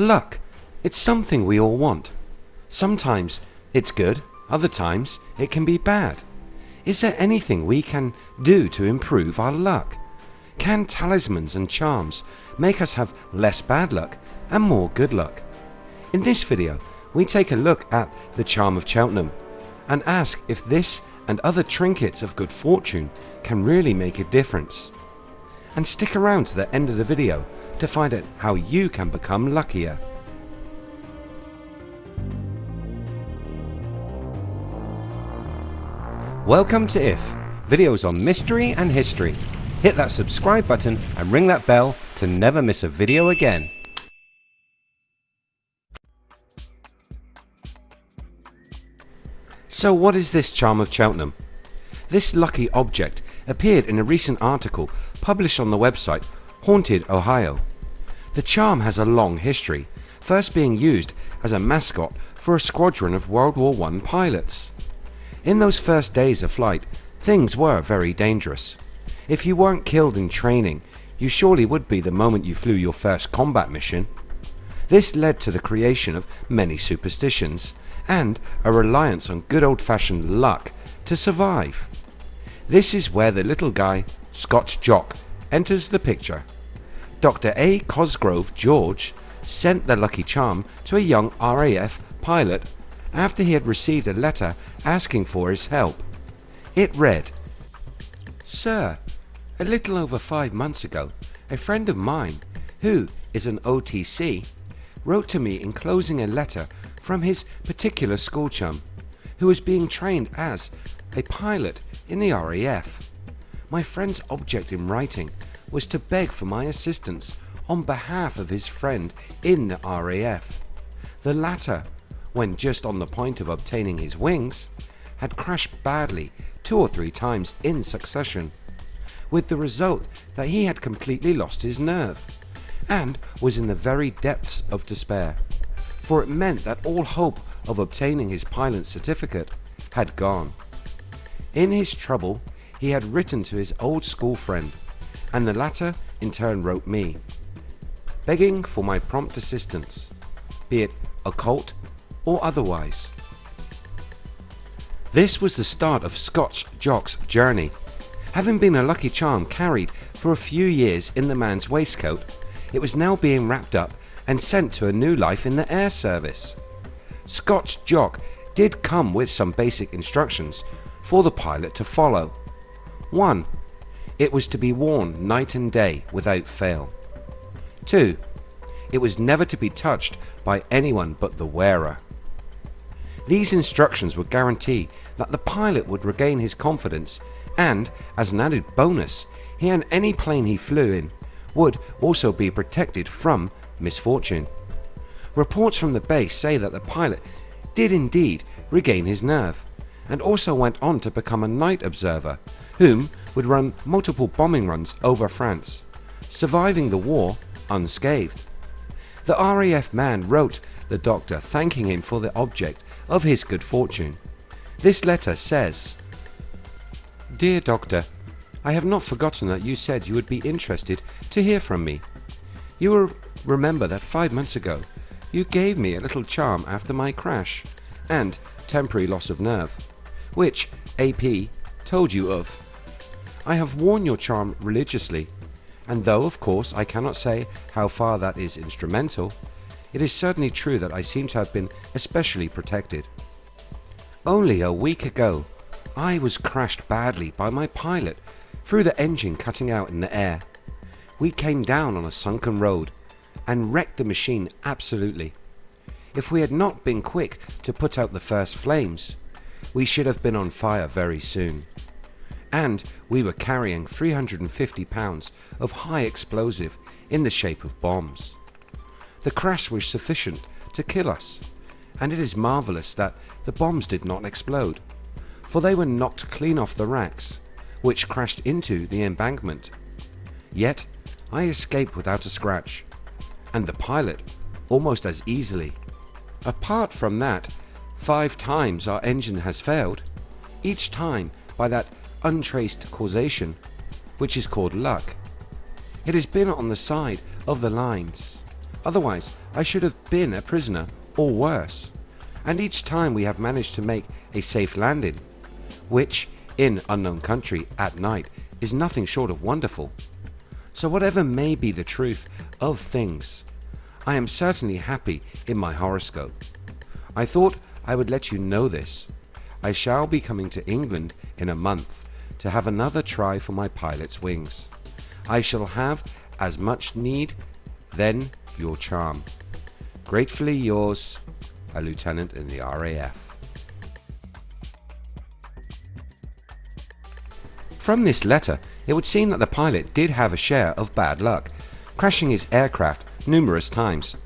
Luck. It's something we all want. Sometimes it's good, other times it can be bad. Is there anything we can do to improve our luck? Can talismans and charms make us have less bad luck and more good luck? In this video we take a look at the charm of Cheltenham and ask if this and other trinkets of good fortune can really make a difference. And stick around to the end of the video to find out how you can become luckier. Welcome to IF, videos on mystery and history. Hit that subscribe button and ring that bell to never miss a video again. So what is this charm of Cheltenham? This lucky object appeared in a recent article published on the website Haunted Ohio. The charm has a long history, first being used as a mascot for a squadron of World War I pilots. In those first days of flight, things were very dangerous. If you weren't killed in training, you surely would be the moment you flew your first combat mission. This led to the creation of many superstitions and a reliance on good old fashioned luck to survive. This is where the little guy, Scotch Jock, enters the picture. Dr. A. Cosgrove George sent the lucky charm to a young RAF pilot after he had received a letter asking for his help. It read, Sir, a little over five months ago, a friend of mine, who is an OTC, wrote to me enclosing a letter from his particular school chum, who is being trained as a pilot in the RAF. My friend's object in writing was to beg for my assistance on behalf of his friend in the RAF. The latter, when just on the point of obtaining his wings, had crashed badly two or three times in succession, with the result that he had completely lost his nerve and was in the very depths of despair, for it meant that all hope of obtaining his pilot certificate had gone. In his trouble he had written to his old school friend and the latter in turn wrote me, begging for my prompt assistance, be it occult or otherwise. This was the start of Scotch Jock's journey. Having been a lucky charm carried for a few years in the man's waistcoat, it was now being wrapped up and sent to a new life in the air service. Scotch Jock did come with some basic instructions for the pilot to follow. 1. It was to be worn night and day without fail. 2. It was never to be touched by anyone but the wearer. These instructions would guarantee that the pilot would regain his confidence and, as an added bonus, he and any plane he flew in would also be protected from misfortune. Reports from the base say that the pilot did indeed regain his nerve and also went on to become a night observer whom would run multiple bombing runs over France, surviving the war unscathed. The RAF man wrote the doctor thanking him for the object of his good fortune. This letter says, Dear Doctor, I have not forgotten that you said you would be interested to hear from me. You will remember that five months ago you gave me a little charm after my crash and temporary loss of nerve, which AP told you of. I have worn your charm religiously, and though of course I cannot say how far that is instrumental, it is certainly true that I seem to have been especially protected. Only a week ago I was crashed badly by my pilot through the engine cutting out in the air. We came down on a sunken road and wrecked the machine absolutely. If we had not been quick to put out the first flames, we should have been on fire very soon. And we were carrying 350 pounds of high explosive in the shape of bombs. The crash was sufficient to kill us, and it is marvellous that the bombs did not explode, for they were knocked clean off the racks, which crashed into the embankment. Yet I escaped without a scratch, and the pilot almost as easily. Apart from that, five times our engine has failed, each time by that untraced causation, which is called luck. It has been on the side of the lines Otherwise I should have been a prisoner or worse. And each time we have managed to make a safe landing, which in unknown country at night is nothing short of wonderful. So whatever may be the truth of things, I am certainly happy in my horoscope. I thought I would let you know this. I shall be coming to England in a month to have another try for my pilot's wings. I shall have as much need then your charm. Gratefully yours, a lieutenant in the RAF. From this letter it would seem that the pilot did have a share of bad luck, crashing his aircraft numerous times.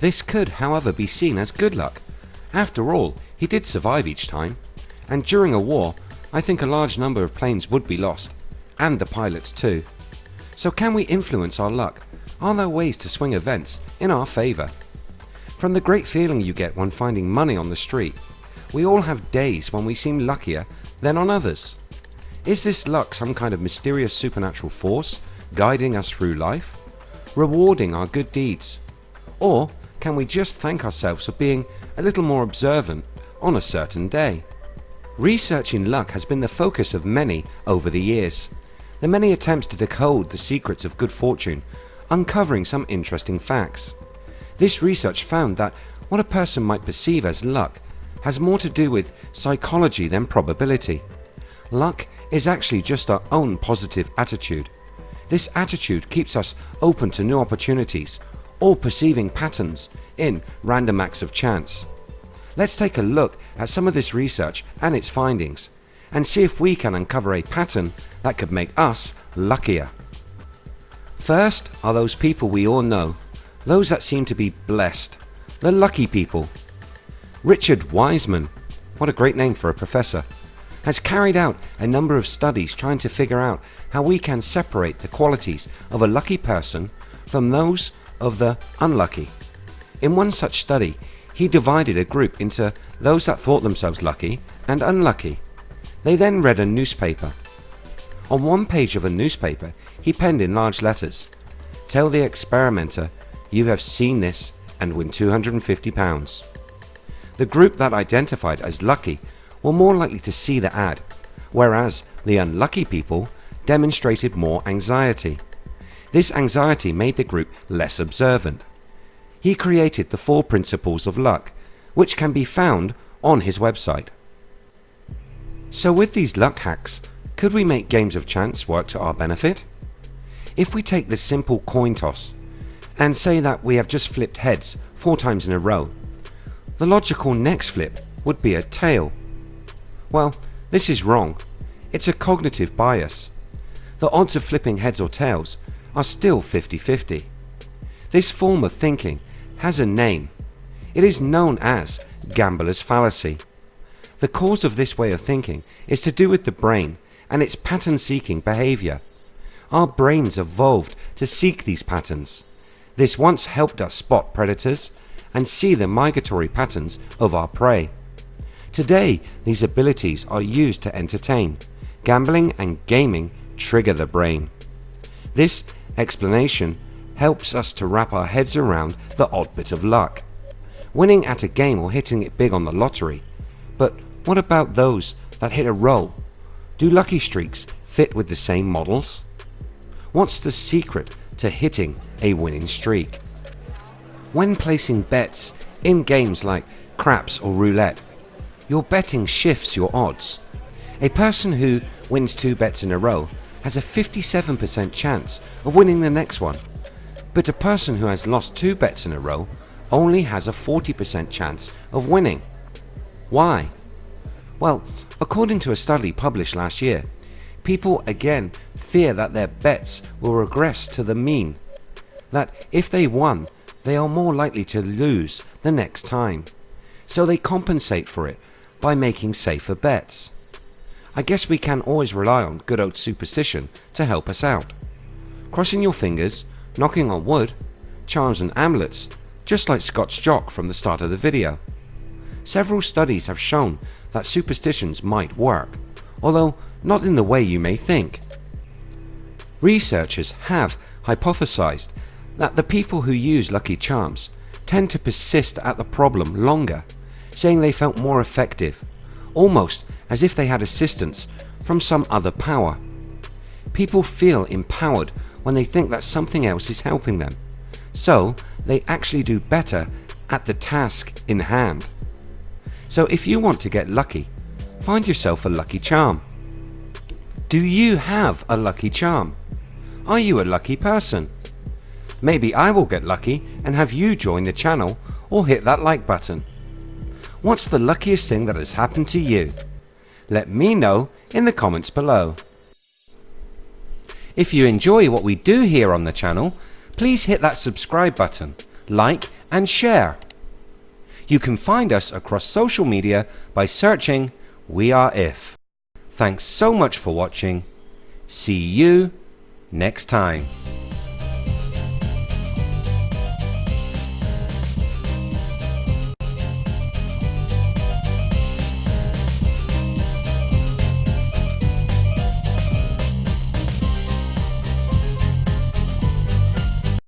This could however be seen as good luck. After all he did survive each time and during a war I think a large number of planes would be lost and the pilots too. So can we influence our luck? Are there ways to swing events in our favour? From the great feeling you get when finding money on the street, we all have days when we seem luckier than on others. Is this luck some kind of mysterious supernatural force guiding us through life, rewarding our good deeds? Or can we just thank ourselves for being a little more observant on a certain day? Researching luck has been the focus of many over the years. The many attempts to decode the secrets of good fortune, uncovering some interesting facts. This research found that what a person might perceive as luck has more to do with psychology than probability. Luck is actually just our own positive attitude. This attitude keeps us open to new opportunities or perceiving patterns in random acts of chance. Let's take a look at some of this research and its findings and see if we can uncover a pattern that could make us luckier. First are those people we all know, those that seem to be blessed, the lucky people. Richard Wiseman, what a great name for a professor, has carried out a number of studies trying to figure out how we can separate the qualities of a lucky person from those of the unlucky. In one such study he divided a group into those that thought themselves lucky and unlucky. They then read a newspaper. On one page of a newspaper he penned in large letters Tell the experimenter you have seen this and win £250. The group that identified as lucky were more likely to see the ad, whereas the unlucky people demonstrated more anxiety. This anxiety made the group less observant. He created the four principles of luck, which can be found on his website. So with these luck hacks, could we make games of chance work to our benefit? If we take the simple coin toss and say that we have just flipped heads four times in a row, the logical next flip would be a tail well, this is wrong. It's a cognitive bias. The odds of flipping heads or tails are still 50-50. This form of thinking has a name. It is known as gambler's fallacy. The cause of this way of thinking is to do with the brain and its pattern seeking behavior. Our brains evolved to seek these patterns. This once helped us spot predators and see the migratory patterns of our prey. Today these abilities are used to entertain. Gambling and gaming trigger the brain. This explanation helps us to wrap our heads around the odd bit of luck. Winning at a game or hitting it big on the lottery. But what about those that hit a roll? Do lucky streaks fit with the same models? What's the secret to hitting a winning streak? When placing bets in games like craps or roulette your betting shifts your odds. A person who wins two bets in a row has a 57% chance of winning the next one, but a person who has lost two bets in a row only has a 40% chance of winning. Why? Well, according to a study published last year, people again fear that their bets will regress to the mean, that if they won they are more likely to lose the next time, so they compensate for it by making safer bets. I guess we can always rely on good old superstition to help us out. Crossing your fingers, knocking on wood, charms and amulets, just like Scotch Jock from the start of the video. Several studies have shown that superstitions might work, although not in the way you may think. Researchers have hypothesized that the people who use Lucky Charms tend to persist at the problem longer, saying they felt more effective, almost as if they had assistance from some other power. People feel empowered when they think that something else is helping them, so they actually do better at the task in hand. So if you want to get lucky, find yourself a lucky charm. Do you have a lucky charm? Are you a lucky person? Maybe I will get lucky and have you join the channel or hit that like button. What's the luckiest thing that has happened to you? Let me know in the comments below. If you enjoy what we do here on the channel, please hit that subscribe button, like and share. You can find us across social media by searching We Are If. Thanks so much for watching. See you next time.